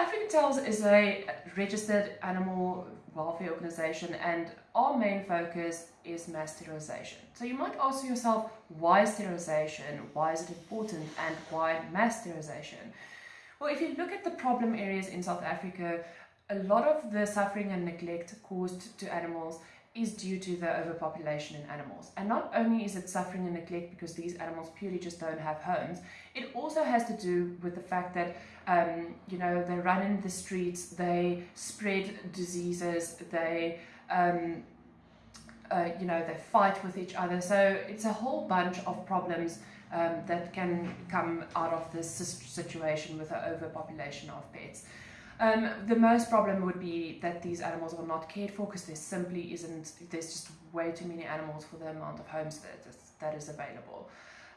African Tails is a registered animal welfare organization and our main focus is mass sterilization. So you might ask yourself, why sterilization? Why is it important? And why mass sterilization? Well, if you look at the problem areas in South Africa, a lot of the suffering and neglect caused to animals is due to the overpopulation in animals. And not only is it suffering and neglect because these animals purely just don't have homes, it also has to do with the fact that, um, you know, they run in the streets, they spread diseases, they, um, uh, you know, they fight with each other. So it's a whole bunch of problems um, that can come out of this situation with the overpopulation of pets. Um, the most problem would be that these animals are not cared for because there simply isn't, there's just way too many animals for the amount of homes that is, that is available.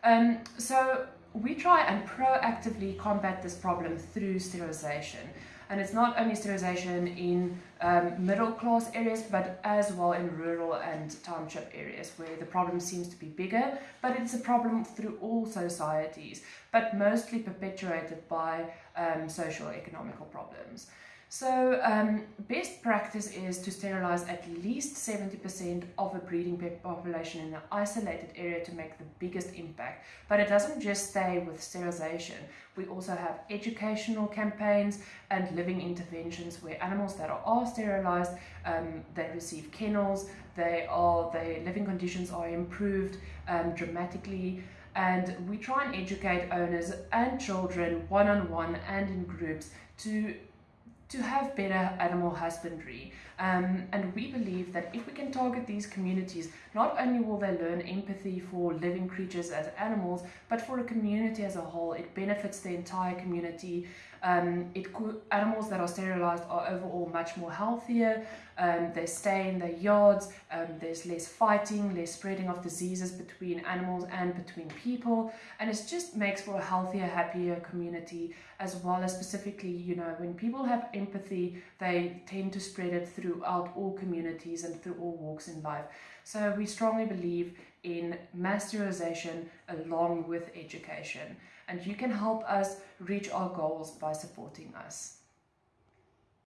Um, so we try and proactively combat this problem through sterilization. And it's not only sterilization in um, middle class areas, but as well in rural and township areas where the problem seems to be bigger, but it's a problem through all societies, but mostly perpetuated by um, social economical problems. So um, best practice is to sterilize at least 70% of a breeding population in an isolated area to make the biggest impact. But it doesn't just stay with sterilization. We also have educational campaigns and living interventions where animals that are sterilized, um, they receive kennels, they are, their living conditions are improved um, dramatically and we try and educate owners and children one-on-one -on -one and in groups to to have better animal husbandry. Um, and we believe that if we can target these communities, not only will they learn empathy for living creatures as animals, but for a community as a whole. It benefits the entire community. Um, it animals that are sterilized are overall much more healthier. Um, they stay in their yards. Um, there's less fighting, less spreading of diseases between animals and between people. And it just makes for a healthier, happier community, as well as specifically, you know, when people have empathy, they tend to spread it throughout all communities and through all walks in life. So we strongly believe in mass sterilization along with education. And you can help us reach our goals by supporting us.